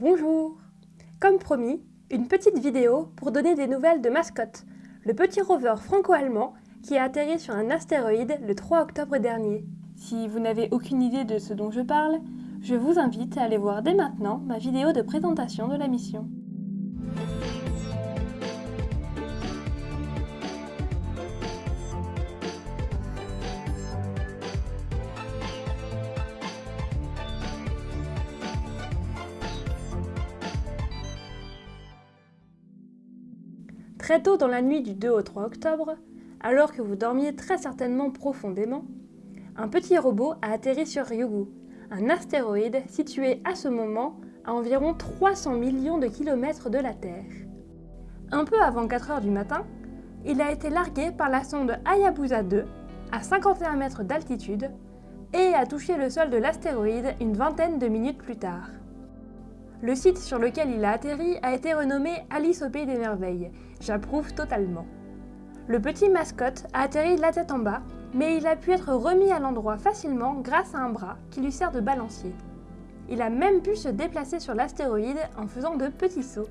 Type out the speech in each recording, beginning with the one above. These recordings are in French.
Bonjour Comme promis, une petite vidéo pour donner des nouvelles de Mascotte, le petit rover franco-allemand qui a atterri sur un astéroïde le 3 octobre dernier. Si vous n'avez aucune idée de ce dont je parle, je vous invite à aller voir dès maintenant ma vidéo de présentation de la mission. Très tôt dans la nuit du 2 au 3 octobre, alors que vous dormiez très certainement profondément, un petit robot a atterri sur Ryugu, un astéroïde situé à ce moment à environ 300 millions de kilomètres de la Terre. Un peu avant 4 heures du matin, il a été largué par la sonde Hayabusa 2 à 51 mètres d'altitude et a touché le sol de l'astéroïde une vingtaine de minutes plus tard. Le site sur lequel il a atterri a été renommé Alice au Pays des Merveilles. J'approuve totalement. Le petit mascotte a atterri la tête en bas, mais il a pu être remis à l'endroit facilement grâce à un bras qui lui sert de balancier. Il a même pu se déplacer sur l'astéroïde en faisant de petits sauts.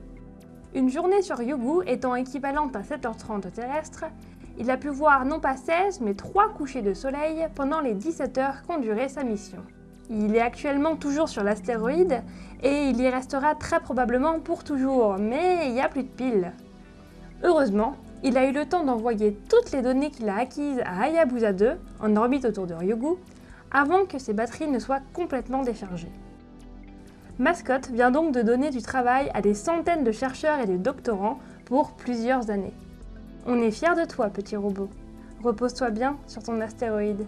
Une journée sur Yugu étant équivalente à 7h30 terrestre, il a pu voir non pas 16 mais 3 couchers de soleil pendant les 17 heures qu'ont duré sa mission. Il est actuellement toujours sur l'astéroïde et il y restera très probablement pour toujours, mais il n'y a plus de piles. Heureusement, il a eu le temps d'envoyer toutes les données qu'il a acquises à Hayabusa 2, en orbite autour de Ryugu, avant que ses batteries ne soient complètement déchargées. Mascot vient donc de donner du travail à des centaines de chercheurs et de doctorants pour plusieurs années. On est fiers de toi, petit robot. Repose-toi bien sur ton astéroïde.